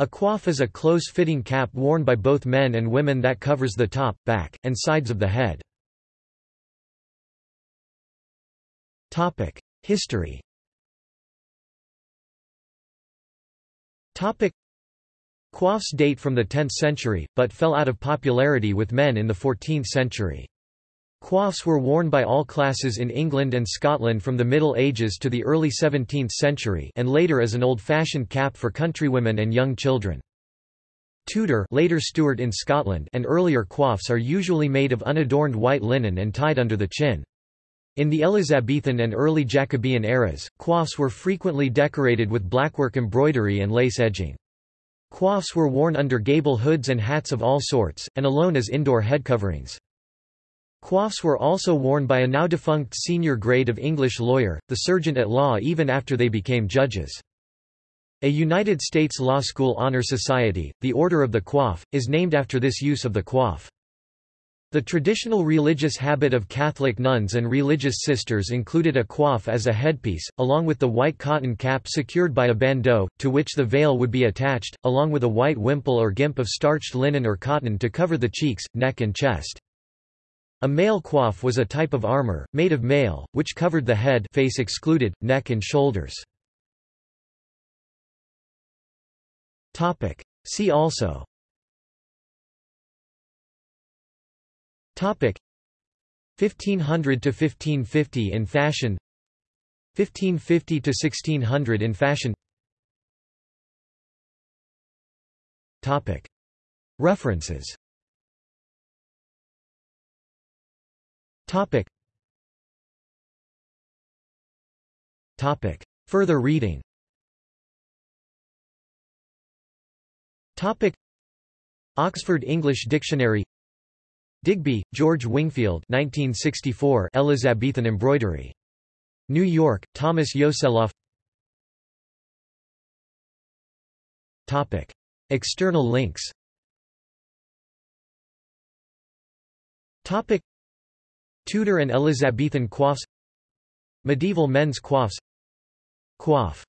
A coif is a close-fitting cap worn by both men and women that covers the top, back, and sides of the head. History Coifs date from the 10th century, but fell out of popularity with men in the 14th century. Coifs were worn by all classes in England and Scotland from the Middle Ages to the early 17th century and later as an old-fashioned cap for countrywomen and young children. Tudor later Stuart in Scotland and earlier coifs are usually made of unadorned white linen and tied under the chin. In the Elizabethan and early Jacobean eras, coifs were frequently decorated with blackwork embroidery and lace edging. Coifs were worn under gable hoods and hats of all sorts, and alone as indoor head coverings. Coifs were also worn by a now-defunct senior grade of English lawyer, the serjeant at law even after they became judges. A United States Law School Honor Society, the Order of the Coif, is named after this use of the coif. The traditional religious habit of Catholic nuns and religious sisters included a coif as a headpiece, along with the white cotton cap secured by a bandeau, to which the veil would be attached, along with a white wimple or gimp of starched linen or cotton to cover the cheeks, neck and chest. A mail coif was a type of armor, made of mail, which covered the head face excluded, neck and shoulders. See also. Topic. 1500 to 1550 in fashion. 1550 to 1600 in fashion. Topic. References Topic. Topic. Further reading Topic. Oxford English Dictionary Digby, George Wingfield 1964 Elizabethan embroidery. New York, Thomas Yoseloff Topic. External links Topic. Tudor and Elizabethan coifs Medieval men's coifs Coif